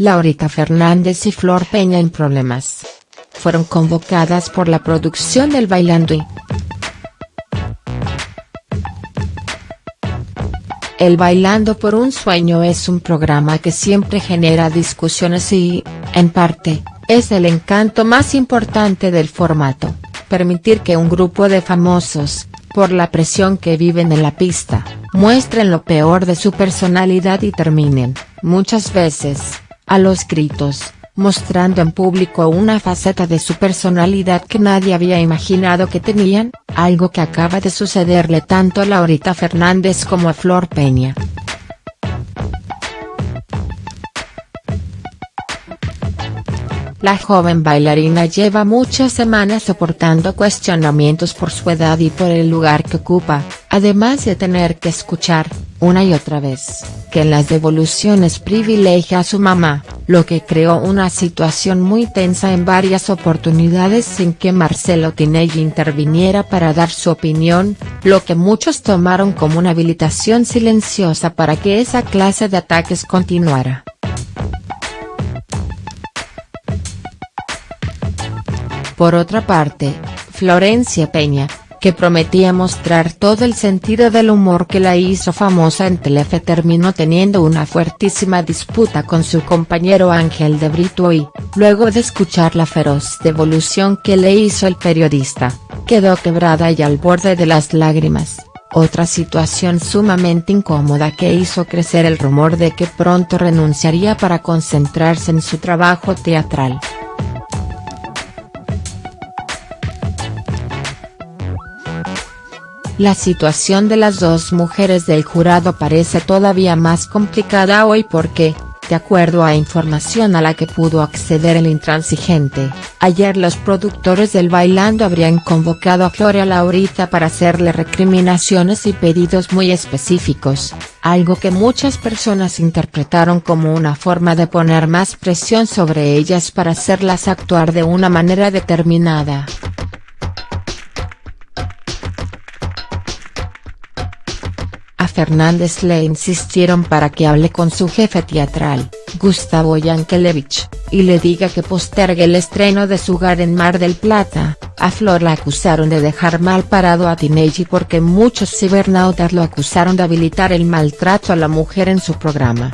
Laurita Fernández y Flor Peña en problemas. Fueron convocadas por la producción del Bailando y El Bailando por un Sueño es un programa que siempre genera discusiones y, en parte, es el encanto más importante del formato, permitir que un grupo de famosos, por la presión que viven en la pista, muestren lo peor de su personalidad y terminen, muchas veces, a los gritos, mostrando en público una faceta de su personalidad que nadie había imaginado que tenían, algo que acaba de sucederle tanto a Laurita Fernández como a Flor Peña. La joven bailarina lleva muchas semanas soportando cuestionamientos por su edad y por el lugar que ocupa, además de tener que escuchar, una y otra vez, que en las devoluciones privilegia a su mamá, lo que creó una situación muy tensa en varias oportunidades sin que Marcelo Tinelli interviniera para dar su opinión, lo que muchos tomaron como una habilitación silenciosa para que esa clase de ataques continuara. Por otra parte, Florencia Peña, que prometía mostrar todo el sentido del humor que la hizo famosa en Telefe terminó teniendo una fuertísima disputa con su compañero Ángel de Brito y, luego de escuchar la feroz devolución que le hizo el periodista, quedó quebrada y al borde de las lágrimas, otra situación sumamente incómoda que hizo crecer el rumor de que pronto renunciaría para concentrarse en su trabajo teatral. La situación de las dos mujeres del jurado parece todavía más complicada hoy porque, de acuerdo a información a la que pudo acceder el intransigente, ayer los productores del Bailando habrían convocado a Floria Laurita para hacerle recriminaciones y pedidos muy específicos, algo que muchas personas interpretaron como una forma de poner más presión sobre ellas para hacerlas actuar de una manera determinada. Fernández le insistieron para que hable con su jefe teatral, Gustavo Yankelevich, y le diga que postergue el estreno de su hogar en Mar del Plata, a Flor la acusaron de dejar mal parado a Tinelli porque muchos cibernautas lo acusaron de habilitar el maltrato a la mujer en su programa.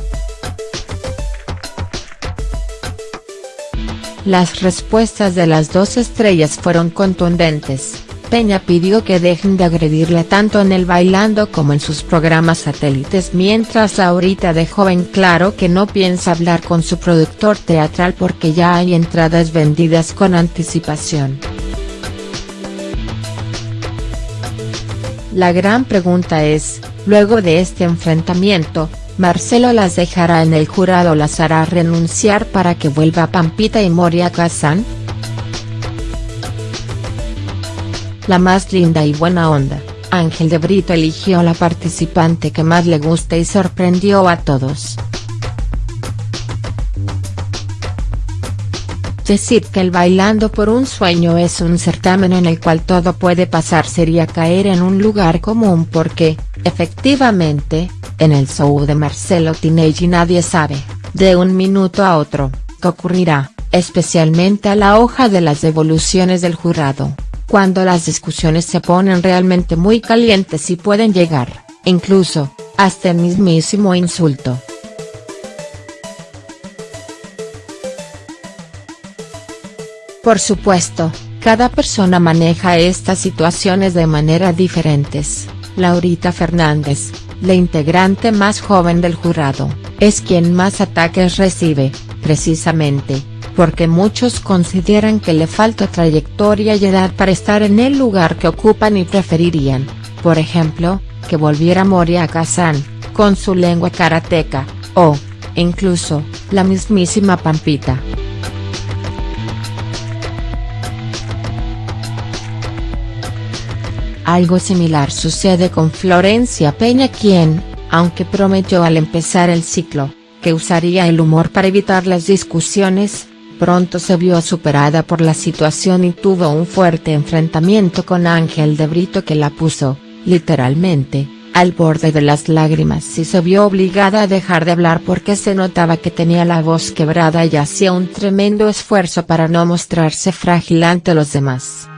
Las respuestas de las dos estrellas fueron contundentes. Peña pidió que dejen de agredirle tanto en el Bailando como en sus programas satélites mientras Laurita dejó en claro que no piensa hablar con su productor teatral porque ya hay entradas vendidas con anticipación. La gran pregunta es, luego de este enfrentamiento, ¿Marcelo las dejará en el jurado las hará renunciar para que vuelva Pampita y Moria Kazan?. La más linda y buena onda, Ángel de Brito eligió la participante que más le gusta y sorprendió a todos. Decir que el Bailando por un Sueño es un certamen en el cual todo puede pasar sería caer en un lugar común porque, efectivamente, en el show de Marcelo Tinelli nadie sabe, de un minuto a otro, qué ocurrirá, especialmente a la hoja de las devoluciones del jurado cuando las discusiones se ponen realmente muy calientes y pueden llegar, incluso, hasta el mismísimo insulto. Por supuesto, cada persona maneja estas situaciones de manera diferentes, Laurita Fernández, la integrante más joven del jurado, es quien más ataques recibe, precisamente, porque muchos consideran que le falta trayectoria y edad para estar en el lugar que ocupan y preferirían, por ejemplo, que volviera Moria Kazan, con su lengua karateca, o, incluso, la mismísima Pampita. Algo similar sucede con Florencia Peña quien, aunque prometió al empezar el ciclo, que usaría el humor para evitar las discusiones, pronto se vio superada por la situación y tuvo un fuerte enfrentamiento con Ángel de Brito que la puso, literalmente, al borde de las lágrimas y se vio obligada a dejar de hablar porque se notaba que tenía la voz quebrada y hacía un tremendo esfuerzo para no mostrarse frágil ante los demás.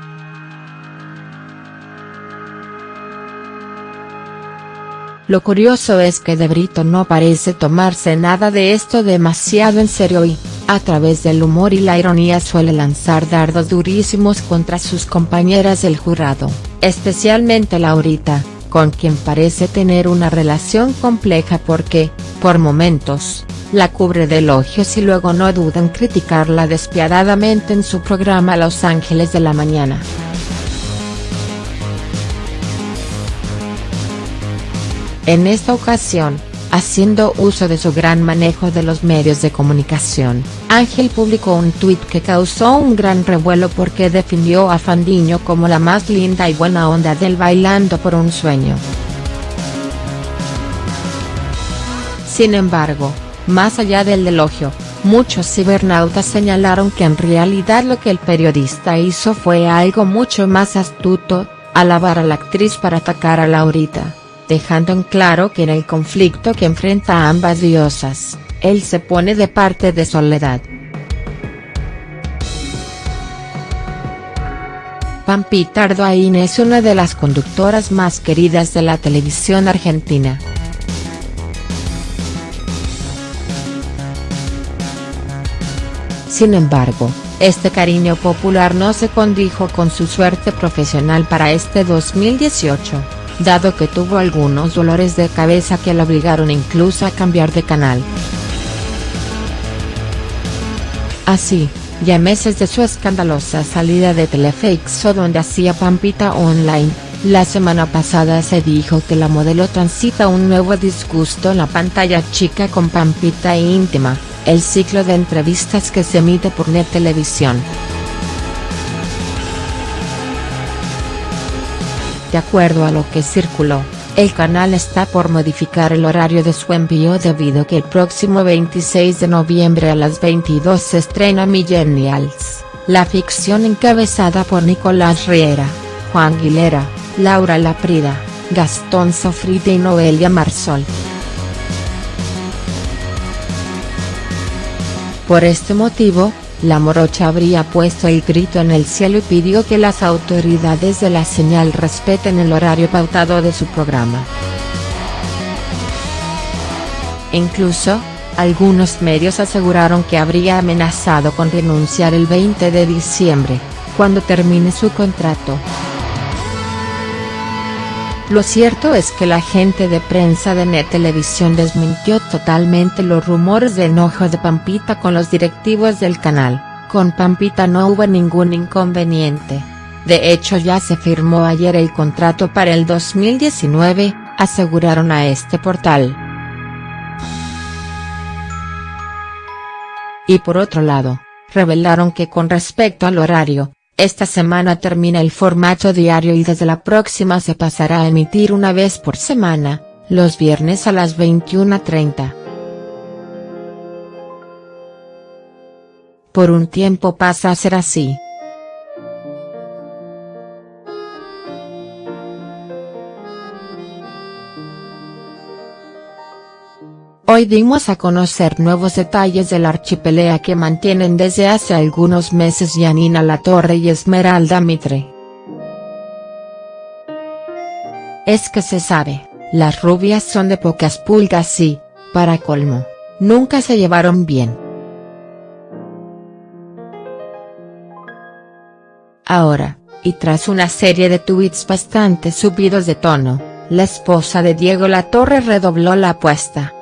Lo curioso es que De Brito no parece tomarse nada de esto demasiado en serio y, a través del humor y la ironía suele lanzar dardos durísimos contra sus compañeras del jurado, especialmente Laurita, con quien parece tener una relación compleja porque, por momentos, la cubre de elogios y luego no duda en criticarla despiadadamente en su programa Los Ángeles de la Mañana. En esta ocasión, haciendo uso de su gran manejo de los medios de comunicación, Ángel publicó un tuit que causó un gran revuelo porque definió a Fandiño como la más linda y buena onda del Bailando por un Sueño. Sin embargo, más allá del elogio, muchos cibernautas señalaron que en realidad lo que el periodista hizo fue algo mucho más astuto, alabar a la actriz para atacar a Laurita dejando en claro que en el conflicto que enfrenta a ambas diosas, él se pone de parte de Soledad. Pampita Ardoain es una de las conductoras más queridas de la televisión argentina. Sin embargo, este cariño popular no se condijo con su suerte profesional para este 2018 dado que tuvo algunos dolores de cabeza que la obligaron incluso a cambiar de canal. Así, ya meses de su escandalosa salida de Telefixo donde hacía Pampita Online, la semana pasada se dijo que la modelo transita un nuevo disgusto en la pantalla chica con Pampita Íntima, el ciclo de entrevistas que se emite por Net Televisión. De acuerdo a lo que circuló, el canal está por modificar el horario de su envío debido a que el próximo 26 de noviembre a las 22 se estrena Millennials, la ficción encabezada por Nicolás Riera, Juan Aguilera, Laura Laprida, Gastón Sofrite y Noelia Marsol. Por este motivo, la morocha habría puesto el grito en el cielo y pidió que las autoridades de la señal respeten el horario pautado de su programa. Incluso, algunos medios aseguraron que habría amenazado con renunciar el 20 de diciembre, cuando termine su contrato. Lo cierto es que la gente de prensa de Net Televisión desmintió totalmente los rumores de enojo de Pampita con los directivos del canal, con Pampita no hubo ningún inconveniente. De hecho ya se firmó ayer el contrato para el 2019, aseguraron a este portal. Y por otro lado, revelaron que con respecto al horario, esta semana termina el formato diario y desde la próxima se pasará a emitir una vez por semana, los viernes a las 21.30. Por un tiempo pasa a ser así. Hoy dimos a conocer nuevos detalles de la archipelea que mantienen desde hace algunos meses Yanina Latorre y Esmeralda Mitre. Es que se sabe, las rubias son de pocas pulgas y, para colmo, nunca se llevaron bien. Ahora, y tras una serie de tweets bastante subidos de tono, la esposa de Diego Latorre redobló la apuesta.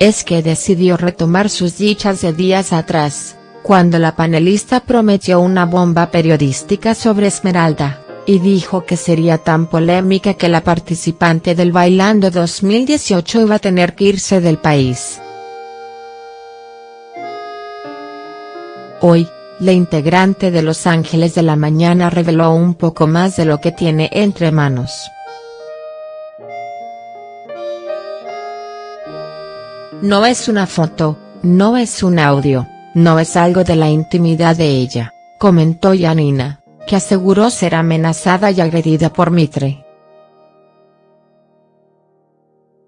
Es que decidió retomar sus dichas de días atrás, cuando la panelista prometió una bomba periodística sobre Esmeralda, y dijo que sería tan polémica que la participante del Bailando 2018 iba a tener que irse del país. Hoy, la integrante de Los Ángeles de la Mañana reveló un poco más de lo que tiene entre manos. No es una foto, no es un audio, no es algo de la intimidad de ella, comentó Yanina, que aseguró ser amenazada y agredida por Mitre.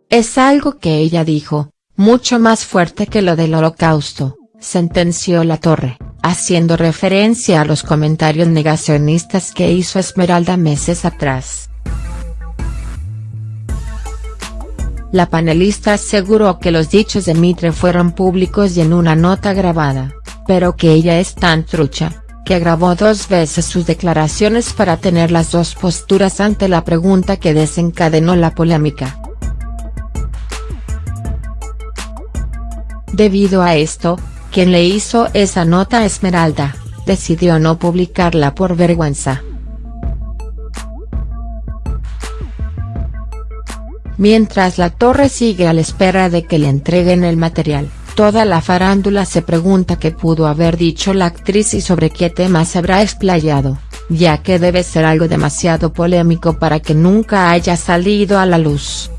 Es algo que ella dijo, mucho más fuerte que lo del holocausto, sentenció La Torre, haciendo referencia a los comentarios negacionistas que hizo Esmeralda meses atrás. La panelista aseguró que los dichos de Mitre fueron públicos y en una nota grabada, pero que ella es tan trucha, que grabó dos veces sus declaraciones para tener las dos posturas ante la pregunta que desencadenó la polémica. Debido a esto, quien le hizo esa nota a Esmeralda, decidió no publicarla por vergüenza. Mientras la torre sigue a la espera de que le entreguen el material, toda la farándula se pregunta qué pudo haber dicho la actriz y sobre qué temas se habrá explayado, ya que debe ser algo demasiado polémico para que nunca haya salido a la luz.